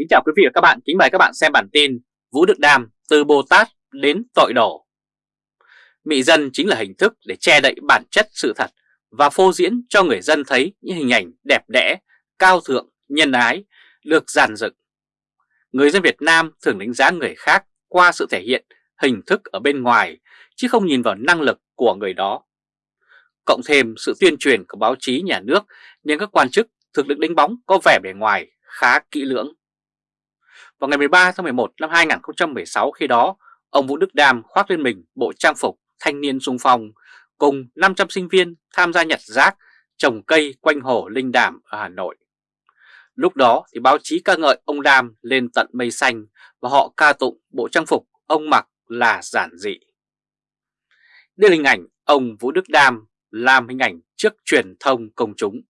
Kính chào quý vị và các bạn, kính mời các bạn xem bản tin Vũ Đức Đam từ Bồ Tát đến tội đổ. Mị dân chính là hình thức để che đậy bản chất sự thật và phô diễn cho người dân thấy những hình ảnh đẹp đẽ, cao thượng, nhân ái, được giàn dựng. Người dân Việt Nam thường đánh giá người khác qua sự thể hiện hình thức ở bên ngoài, chứ không nhìn vào năng lực của người đó. Cộng thêm sự tuyên truyền của báo chí nhà nước nên các quan chức thực được đánh bóng có vẻ bề ngoài khá kỹ lưỡng. Vào ngày 13 tháng 11 năm 2016 khi đó, ông Vũ Đức Đam khoác lên mình bộ trang phục thanh niên sung phong cùng 500 sinh viên tham gia nhặt rác, trồng cây quanh hồ Linh Đàm ở Hà Nội. Lúc đó thì báo chí ca ngợi ông Đam lên tận mây xanh và họ ca tụng bộ trang phục ông mặc là giản dị. Đây là hình ảnh ông Vũ Đức Đam làm hình ảnh trước truyền thông công chúng.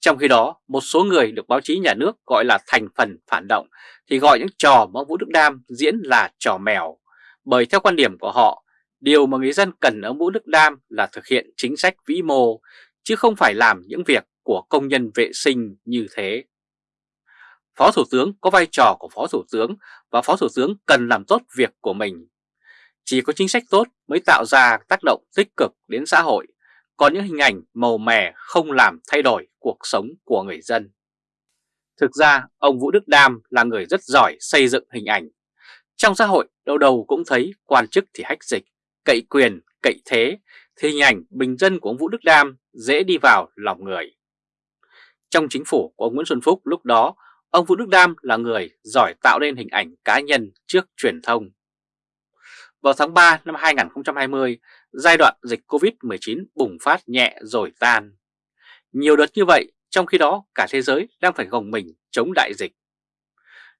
Trong khi đó, một số người được báo chí nhà nước gọi là thành phần phản động thì gọi những trò mà Vũ Đức Đam diễn là trò mèo. Bởi theo quan điểm của họ, điều mà người dân cần ở Vũ Đức Đam là thực hiện chính sách vĩ mô, chứ không phải làm những việc của công nhân vệ sinh như thế. Phó Thủ tướng có vai trò của Phó Thủ tướng và Phó Thủ tướng cần làm tốt việc của mình. Chỉ có chính sách tốt mới tạo ra tác động tích cực đến xã hội, có những hình ảnh màu mè không làm thay đổi cuộc sống của người dân. Thực ra, ông Vũ Đức Đam là người rất giỏi xây dựng hình ảnh. Trong xã hội, đâu đầu cũng thấy quan chức thì hách dịch, cậy quyền, cậy thế, thì hình ảnh bình dân của ông Vũ Đức Đam dễ đi vào lòng người. Trong chính phủ của ông Nguyễn Xuân Phúc lúc đó, ông Vũ Đức Đam là người giỏi tạo nên hình ảnh cá nhân trước truyền thông. Vào tháng 3 năm 2020, giai đoạn dịch Covid-19 bùng phát nhẹ rồi tan. Nhiều đợt như vậy, trong khi đó cả thế giới đang phải gồng mình chống đại dịch.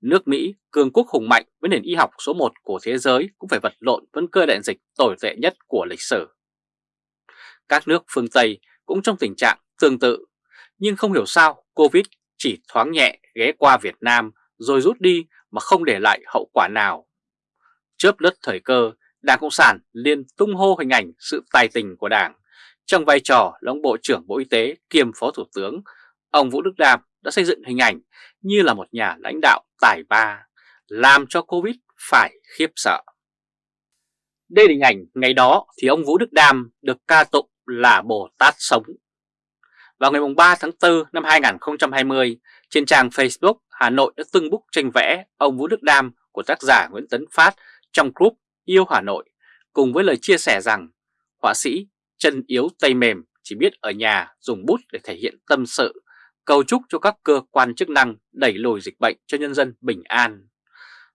Nước Mỹ, cường quốc hùng mạnh với nền y học số 1 của thế giới cũng phải vật lộn với cơ đại dịch tồi tệ nhất của lịch sử. Các nước phương Tây cũng trong tình trạng tương tự, nhưng không hiểu sao Covid chỉ thoáng nhẹ ghé qua Việt Nam rồi rút đi mà không để lại hậu quả nào. Chớp lất thời cơ, Đảng Cộng sản liên tung hô hình ảnh sự tài tình của Đảng. Trong vai trò là ông Bộ trưởng Bộ Y tế kiêm Phó Thủ tướng, ông Vũ Đức Đam đã xây dựng hình ảnh như là một nhà lãnh đạo tài ba, làm cho Covid phải khiếp sợ. Đây là hình ảnh ngày đó thì ông Vũ Đức Đam được ca tụng là Bồ Tát sống. Vào ngày 3 tháng 4 năm 2020, trên trang Facebook, Hà Nội đã tưng búc tranh vẽ ông Vũ Đức Đam của tác giả Nguyễn Tấn Phát trong group Yêu Hà Nội, cùng với lời chia sẻ rằng họa sĩ chân yếu tay mềm chỉ biết ở nhà dùng bút để thể hiện tâm sự, cầu chúc cho các cơ quan chức năng đẩy lùi dịch bệnh cho nhân dân bình an.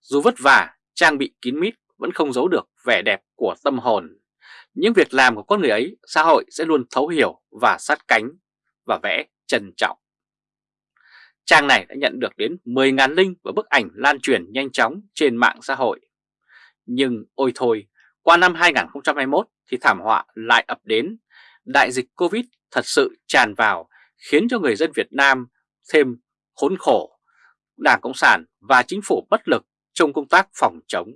Dù vất vả, trang bị kín mít vẫn không giấu được vẻ đẹp của tâm hồn. Những việc làm của con người ấy, xã hội sẽ luôn thấu hiểu và sát cánh và vẽ trân trọng. Trang này đã nhận được đến 10.000 link và bức ảnh lan truyền nhanh chóng trên mạng xã hội. Nhưng ôi thôi, qua năm 2021 thì thảm họa lại ập đến. Đại dịch Covid thật sự tràn vào khiến cho người dân Việt Nam thêm khốn khổ. Đảng Cộng sản và chính phủ bất lực trong công tác phòng chống.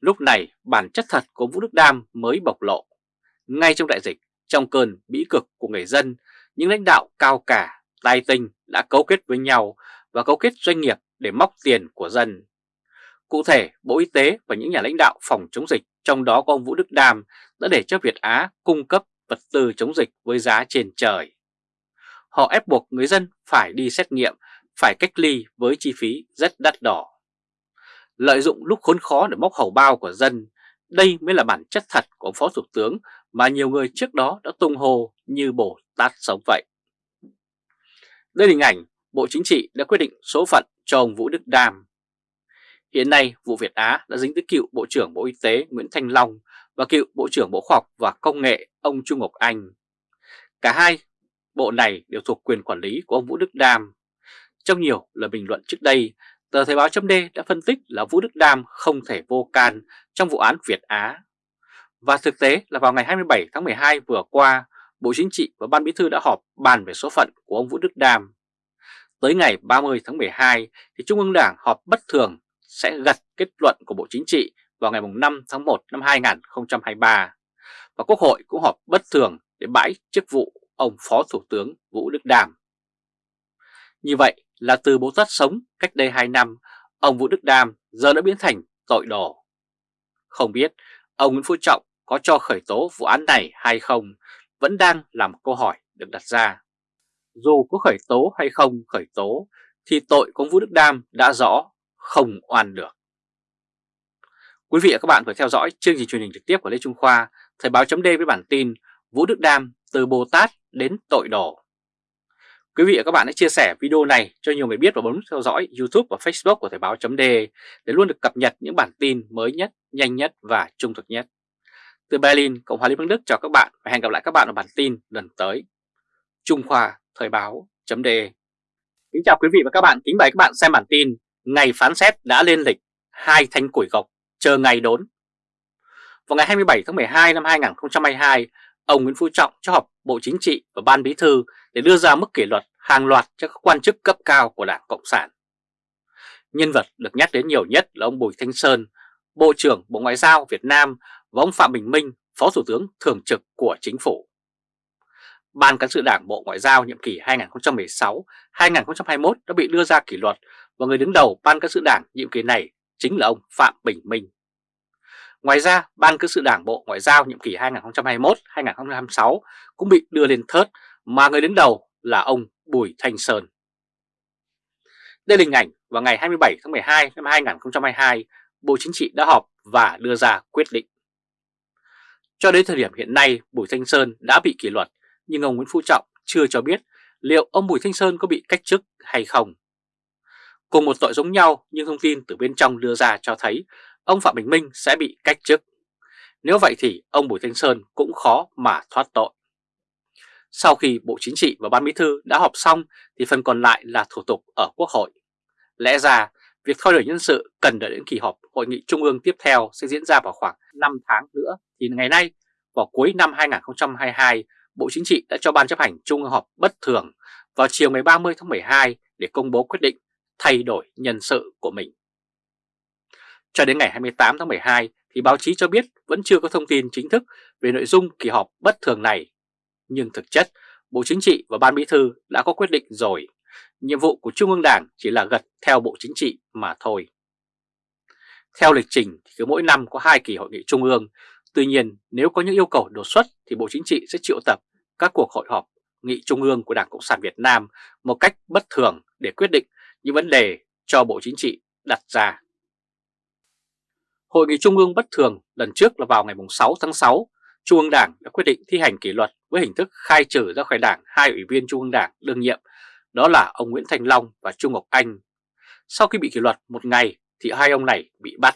Lúc này bản chất thật của Vũ Đức Đam mới bộc lộ. Ngay trong đại dịch, trong cơn bĩ cực của người dân, những lãnh đạo cao cả, tài tinh đã cấu kết với nhau và cấu kết doanh nghiệp để móc tiền của dân. Cụ thể, Bộ Y tế và những nhà lãnh đạo phòng chống dịch, trong đó có ông Vũ Đức Đam, đã để cho Việt Á cung cấp vật tư chống dịch với giá trên trời. Họ ép buộc người dân phải đi xét nghiệm, phải cách ly với chi phí rất đắt đỏ. Lợi dụng lúc khốn khó để móc hầu bao của dân, đây mới là bản chất thật của Phó Thủ tướng mà nhiều người trước đó đã tung hô như bổ tát sống vậy. Đây là hình ảnh Bộ Chính trị đã quyết định số phận cho ông Vũ Đức Đam. Hiện nay, vụ Việt Á đã dính tới cựu Bộ trưởng Bộ Y tế Nguyễn Thanh Long và cựu Bộ trưởng Bộ Khoa học và Công nghệ ông Trung Ngọc Anh. Cả hai bộ này đều thuộc quyền quản lý của ông Vũ Đức Đam. Trong nhiều lời bình luận trước đây, tờ Thời báo chấm đã phân tích là Vũ Đức Đam không thể vô can trong vụ án Việt Á. Và thực tế là vào ngày 27 tháng 12 vừa qua, Bộ Chính trị và Ban Bí thư đã họp bàn về số phận của ông Vũ Đức Đam. Tới ngày 30 tháng 12 thì Trung ương Đảng họp bất thường sẽ gật kết luận của Bộ Chính trị vào ngày 5 tháng 1 năm 2023 và Quốc hội cũng họp bất thường để bãi chức vụ ông Phó Thủ tướng Vũ Đức Đam. Như vậy là từ bố Tát sống cách đây 2 năm, ông Vũ Đức Đam giờ đã biến thành tội đồ. Không biết ông Nguyễn Phú Trọng có cho khởi tố vụ án này hay không vẫn đang là một câu hỏi được đặt ra. Dù có khởi tố hay không khởi tố thì tội của Vũ Đức Đam đã rõ không oan được. Quý vị và các bạn vừa theo dõi chương trình truyền hình trực tiếp của Lê Trung Khoa, Thời báo chấm với bản tin Vũ Đức Đam từ Bồ Tát đến tội đồ. Quý vị và các bạn hãy chia sẻ video này cho nhiều người biết và bấm theo dõi YouTube và Facebook của Thời báo chấm để luôn được cập nhật những bản tin mới nhất, nhanh nhất và trung thực nhất. Từ Berlin, Cộng hòa Liên bang Đức chào các bạn và hẹn gặp lại các bạn ở bản tin lần tới. Trung Khoa Thời báo chấm Kính chào quý vị và các bạn, kính mời các bạn xem bản tin Ngày phán xét đã lên lịch, hai thanh củi gọc chờ ngày đốn. Vào ngày 27 tháng 12 năm 2022, ông Nguyễn Phú Trọng cho họp Bộ Chính trị và Ban Bí thư để đưa ra mức kỷ luật hàng loạt cho các quan chức cấp cao của Đảng Cộng sản. Nhân vật được nhắc đến nhiều nhất là ông Bùi Thanh Sơn, Bộ trưởng Bộ Ngoại giao Việt Nam và ông Phạm Bình Minh, Phó Thủ tướng Thường trực của Chính phủ. Ban cán sự Đảng Bộ Ngoại giao nhiệm kỳ 2016-2021 đã bị đưa ra kỷ luật và người đứng đầu Ban cán sự Đảng nhiệm kỳ này chính là ông Phạm Bình Minh. Ngoài ra, Ban cán sự Đảng Bộ Ngoại giao nhiệm kỳ 2021-2026 cũng bị đưa lên thớt mà người đứng đầu là ông Bùi Thanh Sơn. Đây là hình ảnh vào ngày 27 tháng 12 năm 2022, Bộ Chính trị đã họp và đưa ra quyết định. Cho đến thời điểm hiện nay, Bùi Thanh Sơn đã bị kỷ luật, nhưng ông Nguyễn Phú Trọng chưa cho biết liệu ông Bùi Thanh Sơn có bị cách chức hay không. Cùng một tội giống nhau nhưng thông tin từ bên trong đưa ra cho thấy ông Phạm Bình Minh sẽ bị cách chức. Nếu vậy thì ông Bùi Thanh Sơn cũng khó mà thoát tội. Sau khi Bộ Chính trị và Ban Bí thư đã họp xong thì phần còn lại là thủ tục ở Quốc hội. Lẽ ra, việc thay đổi nhân sự cần đợi đến kỳ họp Hội nghị Trung ương tiếp theo sẽ diễn ra vào khoảng 5 tháng nữa. Thì ngày nay, vào cuối năm 2022, Bộ Chính trị đã cho Ban chấp hành Trung ương họp bất thường vào chiều ngày 30 tháng 12 để công bố quyết định thay đổi nhân sự của mình. Cho đến ngày 28 tháng 12 thì báo chí cho biết vẫn chưa có thông tin chính thức về nội dung kỳ họp bất thường này. Nhưng thực chất, Bộ Chính trị và Ban Bí thư đã có quyết định rồi. Nhiệm vụ của Trung ương Đảng chỉ là gật theo Bộ Chính trị mà thôi. Theo lịch trình thì cứ mỗi năm có hai kỳ hội nghị Trung ương. Tuy nhiên nếu có những yêu cầu đột xuất thì Bộ Chính trị sẽ triệu tập các cuộc hội họp nghị Trung ương của Đảng Cộng sản Việt Nam một cách bất thường để quyết định những vấn đề cho Bộ Chính trị đặt ra. Hội nghị Trung ương bất thường lần trước là vào ngày 6 tháng 6, Trung ương Đảng đã quyết định thi hành kỷ luật với hình thức khai trừ ra khỏi Đảng hai ủy viên Trung ương Đảng đương nhiệm, đó là ông Nguyễn Thành Long và Trung Ngọc Anh. Sau khi bị kỷ luật một ngày thì hai ông này bị bắt.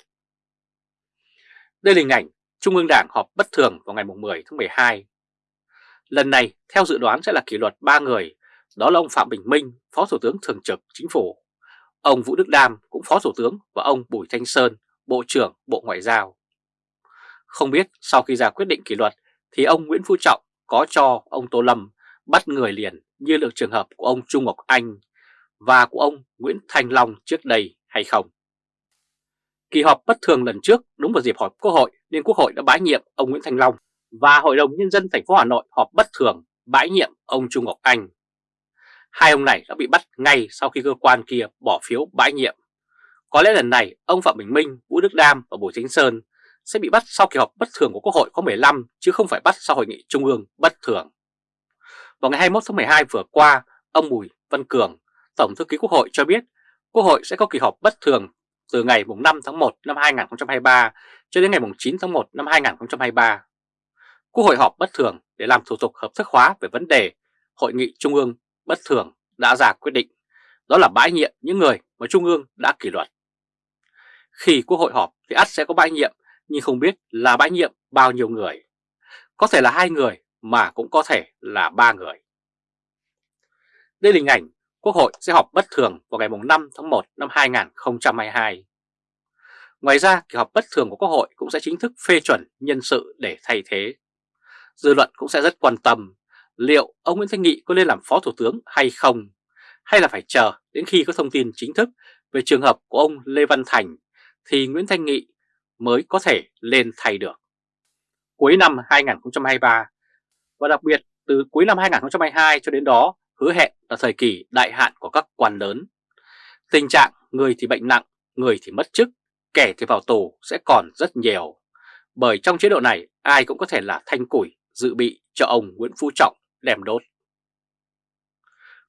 Đây là hình ảnh Trung ương Đảng họp bất thường vào ngày 10 tháng 12. Lần này theo dự đoán sẽ là kỷ luật 3 người, đó là ông Phạm Bình Minh, Phó Thủ tướng Thường trực Chính phủ, ông Vũ Đức Đam cũng Phó Thủ tướng và ông Bùi Thanh Sơn, Bộ trưởng Bộ Ngoại giao. Không biết sau khi ra quyết định kỷ luật thì ông Nguyễn Phú Trọng có cho ông Tô Lâm bắt người liền như được trường hợp của ông Trung Ngọc Anh và của ông Nguyễn Thành Long trước đây hay không. Kỳ họp bất thường lần trước đúng vào dịp họp Quốc hội nên Quốc hội đã bãi nhiệm ông Nguyễn Thành Long và Hội đồng Nhân dân thành phố Hà Nội họp bất thường bãi nhiệm ông Trung Ngọc Anh. Hai ông này đã bị bắt ngay sau khi cơ quan kia bỏ phiếu bãi nhiệm. Có lẽ lần này ông Phạm Bình Minh, Vũ Đức Đam và Bùi Chính Sơn sẽ bị bắt sau kỳ họp bất thường của Quốc hội có 15 chứ không phải bắt sau hội nghị trung ương bất thường. Vào ngày 21 tháng 12 vừa qua, ông Bùi Văn Cường, Tổng thư ký Quốc hội cho biết Quốc hội sẽ có kỳ họp bất thường từ ngày 5 tháng 1 năm 2023 cho đến ngày 9 tháng 1 năm 2023. Quốc hội họp bất thường để làm thủ tục hợp thức hóa về vấn đề Hội nghị Trung ương bất thường đã ra quyết định, đó là bãi nhiệm những người mà Trung ương đã kỷ luật. Khi Quốc hội họp thì ắt sẽ có bãi nhiệm, nhưng không biết là bãi nhiệm bao nhiêu người. Có thể là hai người mà cũng có thể là ba người. Đây là hình ảnh Quốc hội sẽ họp bất thường vào ngày 5 tháng 1 năm 2022. Ngoài ra, kỳ họp bất thường của Quốc hội cũng sẽ chính thức phê chuẩn nhân sự để thay thế. Dư luận cũng sẽ rất quan tâm liệu ông Nguyễn Thanh Nghị có lên làm Phó Thủ tướng hay không, hay là phải chờ đến khi có thông tin chính thức về trường hợp của ông Lê Văn Thành thì Nguyễn Thanh Nghị mới có thể lên thay được. Cuối năm 2023 và đặc biệt từ cuối năm 2022 cho đến đó hứa hẹn là thời kỳ đại hạn của các quan lớn Tình trạng người thì bệnh nặng, người thì mất chức, kẻ thì vào tù sẽ còn rất nhiều. Bởi trong chế độ này ai cũng có thể là thanh củi dự bị cho ông Nguyễn Phú Trọng đem đốt.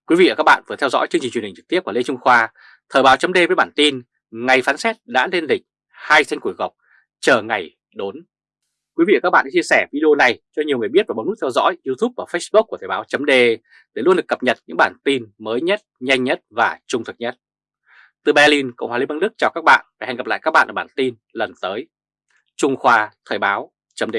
Quý vị và các bạn vừa theo dõi chương trình truyền hình trực tiếp của Lê Trung Khoa, Thời báo chấm với bản tin Ngày phán xét đã lên lịch, hai sân củi gọc, chờ ngày đốn. Quý vị và các bạn hãy chia sẻ video này cho nhiều người biết và bấm nút theo dõi YouTube và Facebook của Thời báo chấm để luôn được cập nhật những bản tin mới nhất, nhanh nhất và trung thực nhất. Từ Berlin, Cộng hòa Liên bang Đức chào các bạn và hẹn gặp lại các bạn ở bản tin lần tới. Trung Khoa Thời báo chấm